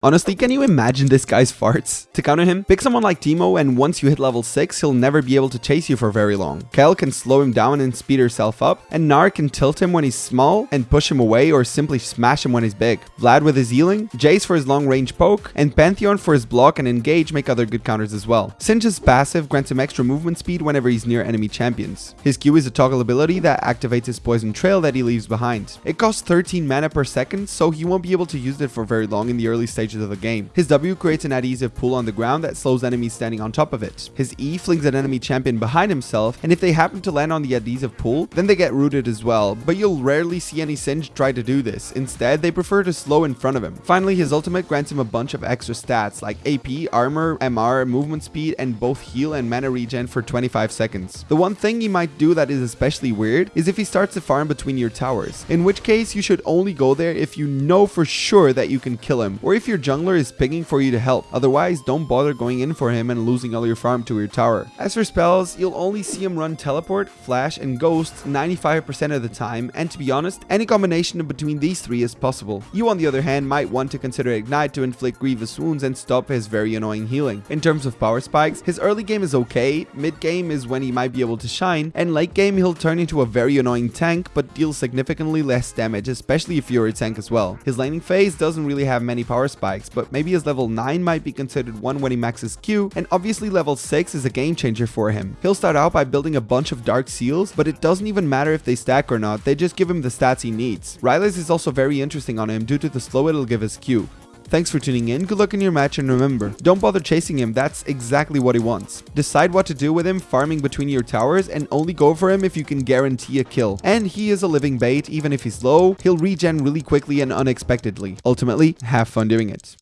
Honestly, can you imagine this guy's farts? To counter him, pick someone like Teemo and once you hit level 6, he'll never be able to chase you for very long. Kayle can slow him down and speed herself up, and Gnar can tilt him when he's small and push him away or simply smash him when he's big. Vlad with his healing, Jayce for his long range poke, and Pantheon for his block and engage make other good counters as well. Singed's passive grants him extra movement speed whenever he's near enemy champions. His Q is a toggle ability that activates his poison trail that he leaves behind. It costs 13 mana per second, so he won't be able to use it for very long in the early stage stages of the game. His W creates an adhesive pool on the ground that slows enemies standing on top of it. His E flings an enemy champion behind himself, and if they happen to land on the adhesive pool, then they get rooted as well, but you'll rarely see any Singed try to do this. Instead, they prefer to slow in front of him. Finally, his ultimate grants him a bunch of extra stats like AP, armor, MR, movement speed, and both heal and mana regen for 25 seconds. The one thing he might do that is especially weird is if he starts to farm between your towers, in which case you should only go there if you know for sure that you can kill him, or if you're your jungler is picking for you to help. Otherwise, don't bother going in for him and losing all your farm to your tower. As for spells, you'll only see him run teleport, flash, and ghost 95% of the time, and to be honest, any combination between these three is possible. You on the other hand might want to consider Ignite to inflict grievous wounds and stop his very annoying healing. In terms of power spikes, his early game is okay, mid game is when he might be able to shine, and late game he'll turn into a very annoying tank but deals significantly less damage, especially if you're a tank as well. His laning phase doesn't really have many power spikes spikes, but maybe his level 9 might be considered one when he maxes Q, and obviously level 6 is a game changer for him. He'll start out by building a bunch of dark seals, but it doesn't even matter if they stack or not, they just give him the stats he needs. Rylai's is also very interesting on him due to the slow it'll give his Q. Thanks for tuning in, good luck in your match, and remember, don't bother chasing him, that's exactly what he wants. Decide what to do with him farming between your towers, and only go for him if you can guarantee a kill. And he is a living bait, even if he's low, he'll regen really quickly and unexpectedly. Ultimately, have fun doing it.